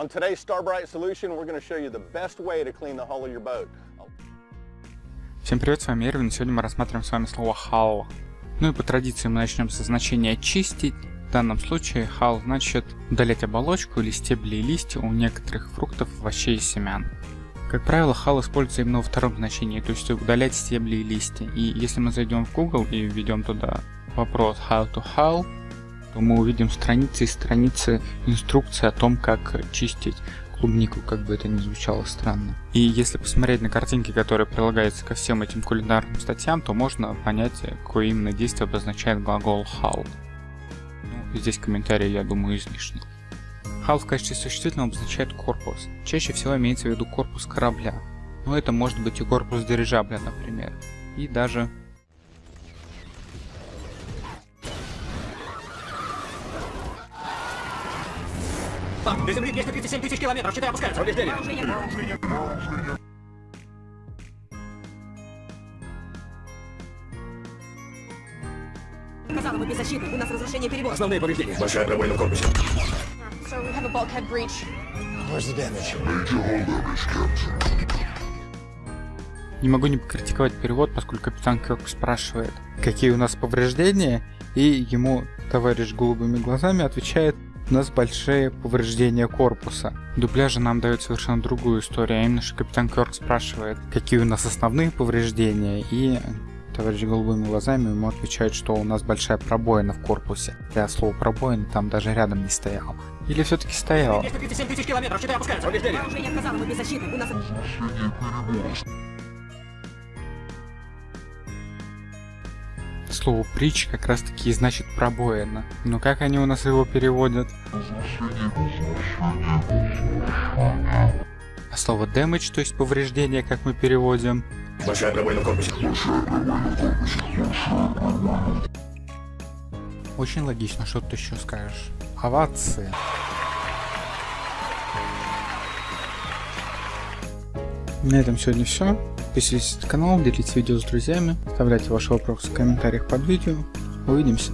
On today's Starbright solution, we're going to show you the best way to clean the hull of your boat. Всем привет, с вами Эрвин, сегодня мы рассматриваем с вами слово hull. Ну и по традиции мы начнем со значения чистить. В данном случае hull значит удалять оболочку или стебли и листья у некоторых фруктов, овощей и семян. Как правило, hull используется именно во втором значении, то есть удалять стебли и листья. И если мы зайдем в Google и введем туда вопрос how to hull, то мы увидим страницы и страницы инструкции о том, как чистить клубнику, как бы это ни звучало странно. И если посмотреть на картинки, которые прилагаются ко всем этим кулинарным статьям, то можно понять, какое именно действие обозначает глагол hull. Ну, здесь комментарии, я думаю, излишни. Hull в качестве существительного обозначает корпус. Чаще всего имеется в виду корпус корабля. Но это может быть и корпус дирижабля, например. И даже До земли 237 тысяч километров, щиты опускаются. Повреждения. Казалось бы, беззащитны. У нас разрушение перевозки. Основные повреждения. Большая пробоина в корпусе. So we have a bulkhead breach. Where's the damage? Не могу не покритиковать перевод, поскольку капитан Кёрк спрашивает, какие у нас повреждения, и ему товарищ голубыми глазами отвечает, у нас большие повреждения корпуса. В дубляже нам дают совершенно другую историю, а именно, что капитан Кёрк спрашивает, какие у нас основные повреждения, и товарищ голубыми глазами ему отвечает, что у нас большая пробоина в корпусе. Я слово пробоина там даже рядом не стоял. Или все-таки стоял? Слово притч как раз таки и значит пробоина. Но как они у нас его переводят? А слово damage, то есть повреждение, как мы переводим? Большая пробоина в корпусе. Очень логично, что ты еще скажешь. Овации. На этом сегодня все. Подписывайтесь на канал, делитесь видео с друзьями, оставляйте ваши вопросы в комментариях под видео. Увидимся.